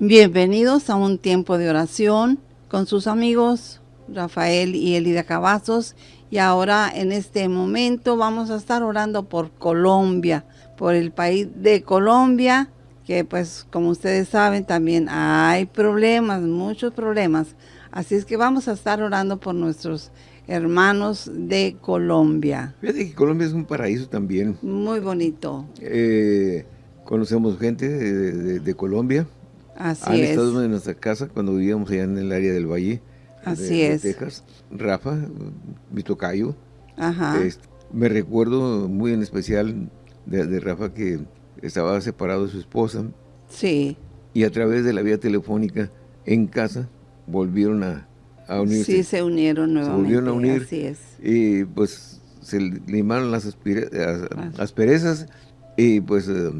Bienvenidos a un tiempo de oración con sus amigos Rafael y Elida Cavazos. Y ahora en este momento vamos a estar orando por Colombia, por el país de Colombia, que pues como ustedes saben también hay problemas, muchos problemas. Así es que vamos a estar orando por nuestros hermanos de Colombia. Fíjate que Colombia es un paraíso también. Muy bonito. Eh, conocemos gente de Colombia Así Han es. estado en nuestra casa cuando vivíamos allá en el área del Valle. Así de, de es. Texas. Rafa, mi tocayo. Ajá. Este, me recuerdo muy en especial de, de Rafa que estaba separado de su esposa sí. y a través de la vía telefónica en casa volvieron a, a unirse. Sí, se unieron Se nuevamente. volvieron a unir. Así es. Y pues se limaron las asperezas y pues eh,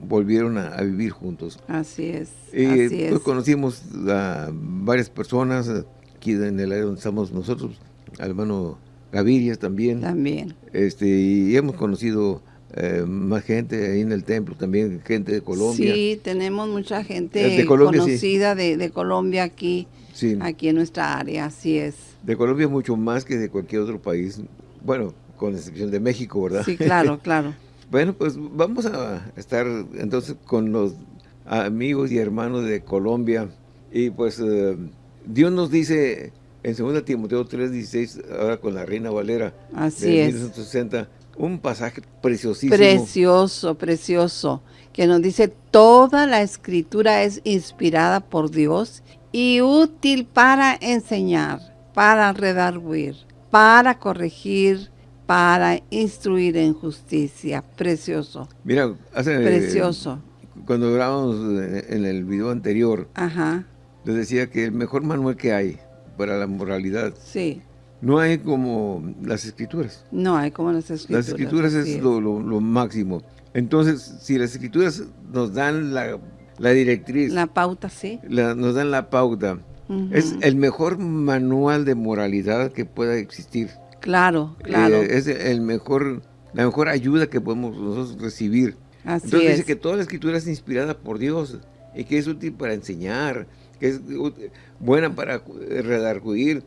volvieron a, a vivir juntos. Así es. Y así pues es. conocimos a varias personas eh, aquí en el área donde estamos nosotros, al hermano Gaviria también, También. este y hemos conocido eh, más gente ahí en el templo, también gente de Colombia. Sí, tenemos mucha gente De Colombia, sí. conocida de, de Colombia aquí, Sí, aquí en nuestra área, así es. de Colombia mucho más que de cualquier otro país, bueno, con excepción de México, ¿verdad? Sí, claro, claro. Bueno, pues vamos a estar entonces con los amigos y hermanos de Colombia. Y pues eh, Dios nos dice en 2 Timoteo 3.16, ahora con la Reina Valera Así de es. 1960, un pasaje preciosísimo. Precioso, precioso, que nos dice, toda la escritura es inspirada por Dios y útil para enseñar, para redarguir, para corregir, para instruir en justicia. Precioso, Mira, hace, precioso. cuando grabamos en el video anterior, Ajá, les decía que el mejor manual que hay para la moralidad, sí. no hay como las escrituras. No hay como las escrituras. Las escrituras es lo, lo- lo máximo. Entonces, si las escrituras nos dan la, la directriz, La pauta, sí. la- nos dan la pauta, es el mejor manual de moralidad que pueda existir. Claro, claro. Eh, es el mejor, la mejor ayuda que podemos nosotros recibir. así Entonces es. dice que toda la escritura es inspirada por Dios y que es útil para enseñar, que es buena para eh, redarguir,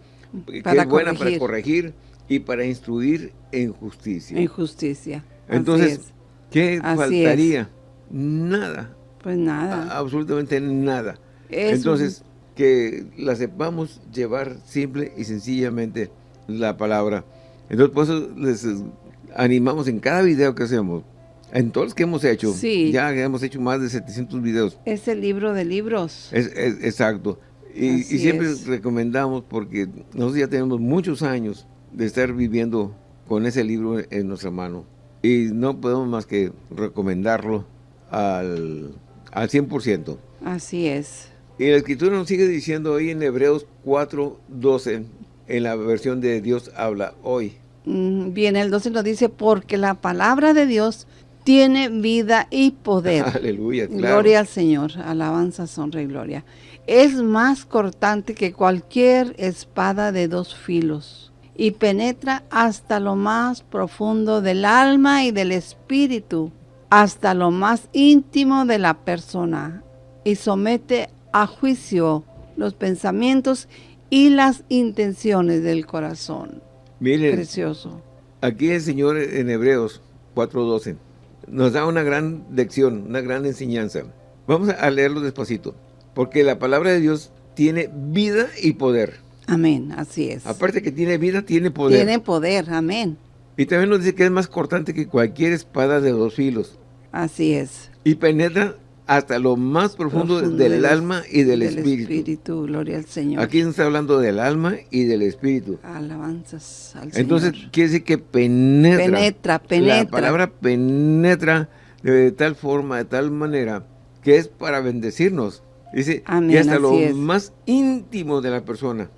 que Para es buena para corregir. y para instruir en justicia. En justicia. Entonces, es. ¿qué Así faltaría? Nada, Pues nada. a- absolutamente nada. Es Entonces, que la sepamos llevar simple y sencillamente la palabra. Entonces, por eso les eh, animamos en cada video que hacemos, en todos los que hemos hecho, Sí. ya hemos hecho más de 700 videos, Es el libro de libros. es, es- exacto. Y, y siempre es. recomendamos, porque nosotros ya tenemos muchos años de estar viviendo con ese libro en nuestra mano. Y no podemos más que recomendarlo al, al 100%. Así es. Y la escritura nos sigue diciendo ahí en Hebreos 4.12, en la versión de Dios habla hoy. Bien, el 12 nos dice, porque la palabra de Dios tiene vida y poder. Aleluya, claro. Gloria al Señor, alabanza, honra y gloria. Es más cortante que cualquier espada de dos filos y penetra hasta lo más profundo del alma y del espíritu, hasta lo más íntimo de la persona y somete a juicio los pensamientos y las intenciones del corazón. Miren, Precioso. aquí el Señor en Hebreos 4.12 nos da una gran lección, una gran enseñanza. Vamos a leerlo despacito. Porque la palabra de Dios tiene vida y poder. Amén, así es. Aparte que tiene vida, tiene poder. Tiene poder, amén. Y también nos dice que es más cortante que cualquier espada de dos filos. Así es. Y penetra hasta lo más profundo, Profundo del del- alma y del, espíritu. gloria al Señor. Aquí nos está hablando del alma y del espíritu. Alabanzas al Entonces, Señor. quiere decir que penetra. Penetra, penetra. La palabra penetra de tal forma, de tal manera, que es para bendecirnos. Dice, Amén, y hasta lo es. más íntimo de la persona.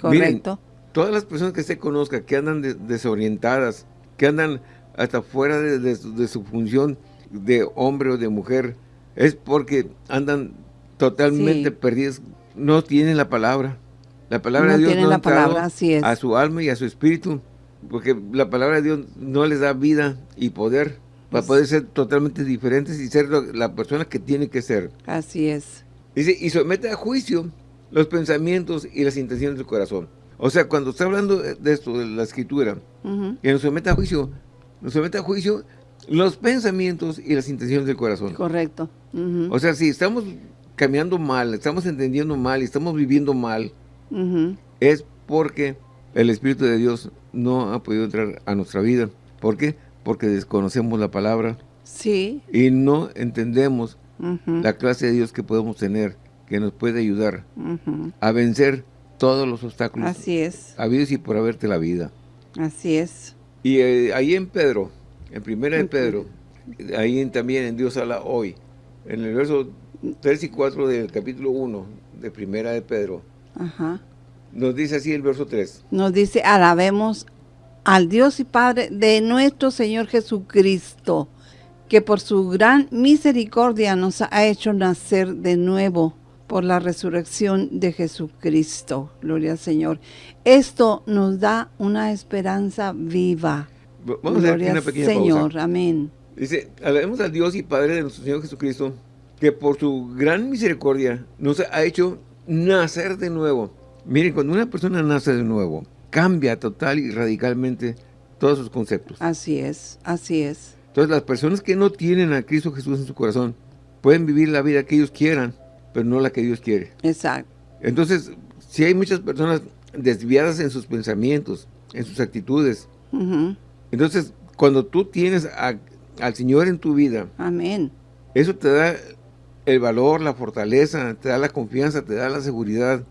Correcto. Todas las personas que se conozca, que andan de- desorientadas, que andan hasta fuera de su función de hombre o de mujer, es porque andan totalmente Sí. perdidas, no tienen la palabra. La palabra No de Dios no la palabra, así es. a su alma y a su espíritu, porque la palabra de Dios no les da vida y poder. para poder ser totalmente diferentes y ser la persona que tiene que ser. Así es. Dice, y somete a juicio los pensamientos y las intenciones del corazón. O sea, cuando está hablando de esto, de la escritura, que nos somete a juicio, nos somete a juicio los pensamientos y las intenciones del corazón. Correcto. O sea, si estamos caminando mal, estamos entendiendo mal y estamos viviendo mal, es porque el Espíritu de Dios no ha podido entrar a nuestra vida. ¿Por qué? Porque desconocemos la palabra. Sí. Y no entendemos la clase de Dios que podemos tener, que nos puede ayudar a vencer todos los obstáculos. Así es. Habidos y por haberte la vida. Así es. Y eh, ahí en Pedro, en primera de Pedro, ahí también en Dios habla hoy, en el verso 3 y 4 del capítulo 1 de primera de Pedro, Ajá. nos dice así el verso 3. Nos dice, alabemos al Dios y Padre de nuestro Señor Jesucristo, que por su gran misericordia nos ha hecho nacer de nuevo por la resurrección de Jesucristo. Gloria al Señor. Esto nos da una esperanza viva. Vamos a hacer una pequeña Señor, amén. Dice, alabemos al Dios y Padre de nuestro Señor Jesucristo, que por su gran misericordia nos ha hecho nacer de nuevo. Miren, cuando una persona nace de nuevo, cambia total y radicalmente todos sus conceptos. Así es, así es. Entonces, las personas que no tienen a Cristo Jesús en su corazón, pueden vivir la vida que ellos quieran, pero no la que Dios quiere. Exacto. Entonces, si hay muchas personas desviadas en sus pensamientos, en sus actitudes, entonces, cuando tú tienes al Señor en tu vida, Amén. eso te da el valor, la fortaleza, te da la confianza, te da la seguridad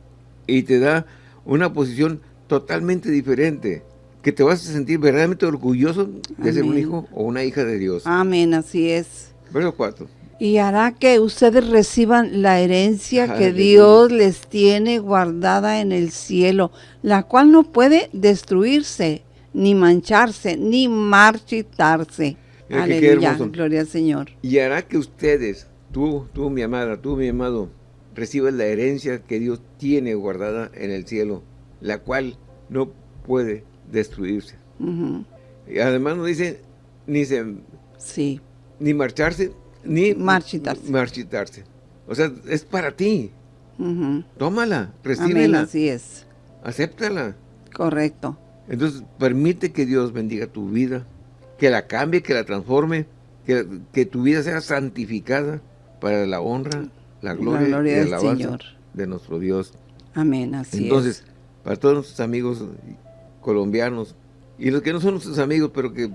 y te da una posición totalmente diferente, que te vas a sentir verdaderamente orgulloso de ser un hijo o una hija de Dios. Amén, así es. Verso 4. Y hará que ustedes reciban la herencia que Dios les tiene guardada en el cielo, la cual no puede destruirse, ni mancharse, ni marchitarse. Aleluya, gloria al Señor. Y hará que ustedes, tú, tú mi amada, tú mi amado, reciban la herencia que Dios tiene guardada en el cielo, la cual no puede destruirse. Y además no dice ni se, sí. ni marcharse, ni marchitarse. marchitarse. O sea, es para ti. Tómala, recíbela. así es. Acéptala. Correcto. Entonces, permite que Dios bendiga tu vida, que la cambie, que la transforme, que, que tu vida sea santificada para la honra, la gloria, y la alabanza de nuestro Dios. Amén, así Entonces, para todos nuestros amigos colombianos y los que no son nuestros amigos, pero que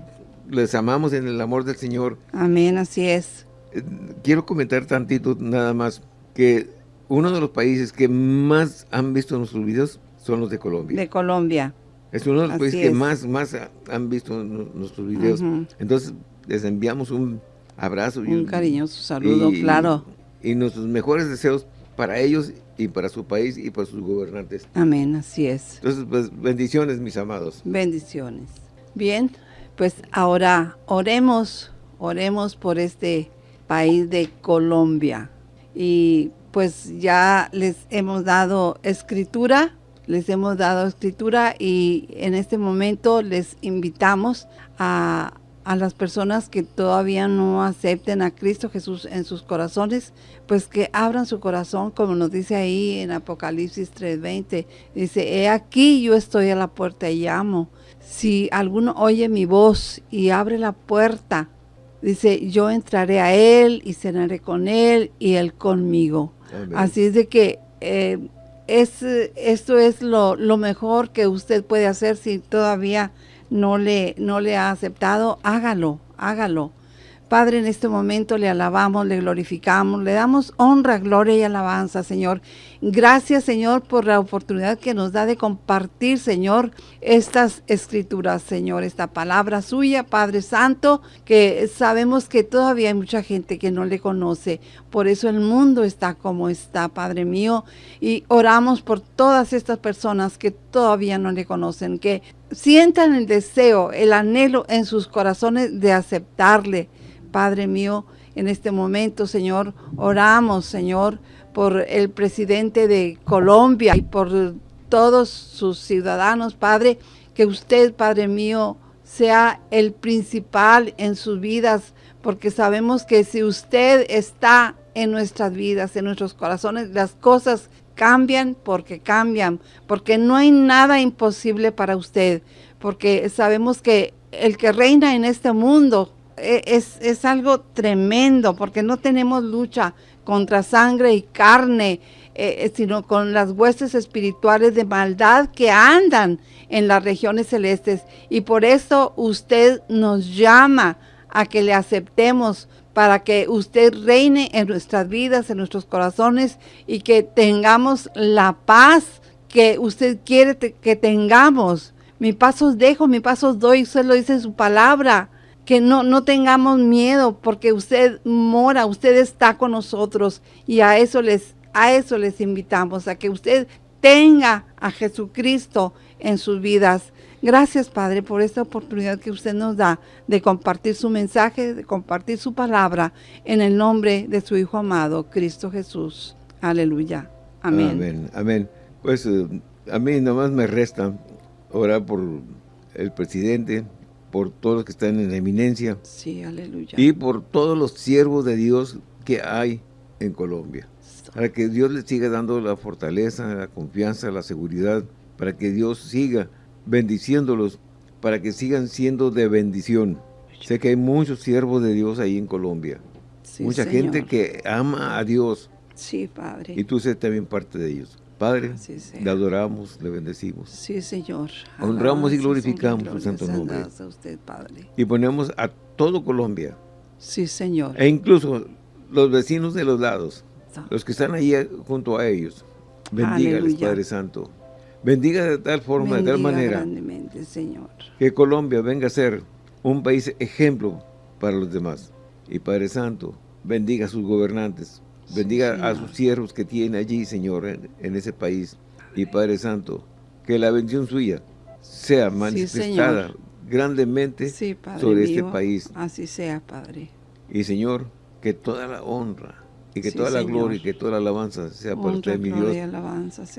les amamos en el amor del Señor. Amén, así es. Eh, quiero comentar tantito nada más que uno de los países que más han visto nuestros videos son los de Colombia. De Colombia. Es uno de los países que más, más han visto nuestros videos. Entonces, les enviamos un abrazo. Un cariñoso saludo, claro. Y nuestros mejores deseos para ellos y para su país y para sus gobernantes. Amén, así es. Entonces, pues, bendiciones, mis amados. Bendiciones. Bien, pues ahora oremos, oremos por este país de Colombia. Y pues ya les hemos dado escritura les hemos dado escritura y en este momento les invitamos a, las personas que todavía no acepten a Cristo Jesús en sus corazones, pues que abran su corazón, como nos dice ahí en Apocalipsis 3.20. Dice, he aquí yo estoy a la puerta y llamo. Si alguno oye mi voz y abre la puerta, dice, yo entraré a él y cenaré con él y él conmigo. Así es de que... Eh, es, esto es lo, lo, mejor que usted puede hacer si todavía no le, no le ha aceptado, hágalo, hágalo. Padre, en este momento le alabamos, le glorificamos, le damos honra, gloria y alabanza, Señor. Gracias, Señor, por la oportunidad que nos da de compartir, Señor, estas escrituras, Señor, esta palabra suya, Padre Santo, que sabemos que todavía hay mucha gente que no le conoce. Por eso el mundo está como está, Padre mío. Y oramos por todas estas personas que todavía no le conocen, que sientan el deseo, el anhelo en sus corazones de aceptarle Padre mío, en este momento, Señor, oramos, Señor, por el presidente de Colombia y por todos sus ciudadanos, Padre, que usted, Padre mío, sea el principal en sus vidas, porque sabemos que si usted está en nuestras vidas, en nuestros corazones, las cosas cambian porque cambian, porque no hay nada imposible para usted, porque sabemos que el que reina en este mundo es, es algo tremendo, porque no tenemos lucha contra sangre y carne, eh, eh, sino con las huestes espirituales de maldad que andan en las regiones celestes. Y por eso usted nos llama a que le aceptemos para que usted reine en nuestras vidas, en nuestros corazones y que tengamos la paz que usted quiere que tengamos. Mi pasos dejo, mi pasos doy, usted lo dice en su palabra. Que no, no tengamos miedo porque usted mora, usted está con nosotros y a eso les a eso les invitamos, a que usted tenga a Jesucristo en sus vidas. Gracias, Padre, por esta oportunidad que usted nos da de compartir su mensaje, de compartir su palabra en el nombre de su Hijo amado, Cristo Jesús. Aleluya. Amén. Amén. Amén. Pues eh, a mí nomás me resta orar por el presidente, por todos los que están en eminencia. Sí, aleluya. Y por todos los siervos de Dios que hay en Colombia para que Dios les siga dando la fortaleza, la confianza, la seguridad, para que Dios siga bendiciéndolos, para que sigan siendo de bendición. Sé que hay muchos siervos de Dios ahí en Colombia. Mucha gente que ama a Dios. Sí, Padre. Y tú eres también parte de ellos. Padre, le adoramos, le bendecimos. Sí, Señor. Honramos y glorificamos su santo nombre. Y ponemos a todo Colombia. Sí, Señor. E incluso los vecinos de los lados los que están ahí junto a ellos. Bendígales, Padre Santo. Bendiga de tal forma, de tal manera, Señor. que Colombia venga a ser un país ejemplo para los demás. Y Padre Santo, bendiga a sus gobernantes, bendiga a sus siervos que tiene allí, Señor, en, ese país. Y Padre Santo, que la bendición suya sea manifestada grandemente sobre este país. Así sea, Padre. Y Señor, que toda la honra, y que toda la gloria y que toda la alabanza sea por usted, mi Dios,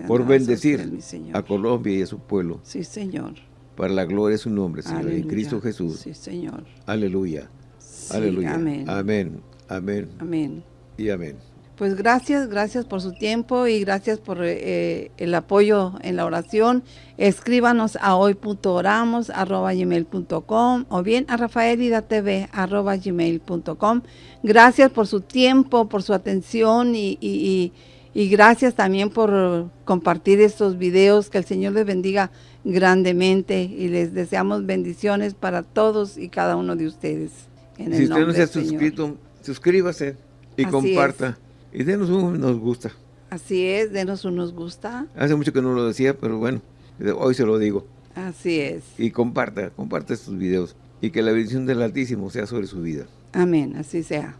por bendecir a Colombia y a su pueblo. Sí, Señor. Para la gloria de su nombre, Señor, en Cristo Jesús. Sí, Señor. Aleluya. Aleluya. Amén. Amén. Amén. Amén. Y amén. Pues gracias, gracias por su tiempo y gracias por eh, el apoyo en la oración. Escríbanos a hoy.oramos.gmail.com o bien a rafaelidatv.gmail.com. Gracias por su tiempo, por su atención y, y, y gracias también por compartir estos videos. Que el Señor les bendiga grandemente y les deseamos bendiciones para todos y cada uno de ustedes. En si usted no se ha suscrito, suscríbase y comparta. Y denos un nos gusta. Así es, denos un nos gusta. Hace mucho que no lo decía, pero bueno, hoy se lo digo. Así es. Y comparta, comparta estos videos. Y que la bendición del Altísimo sea sobre su vida. Amén, así sea.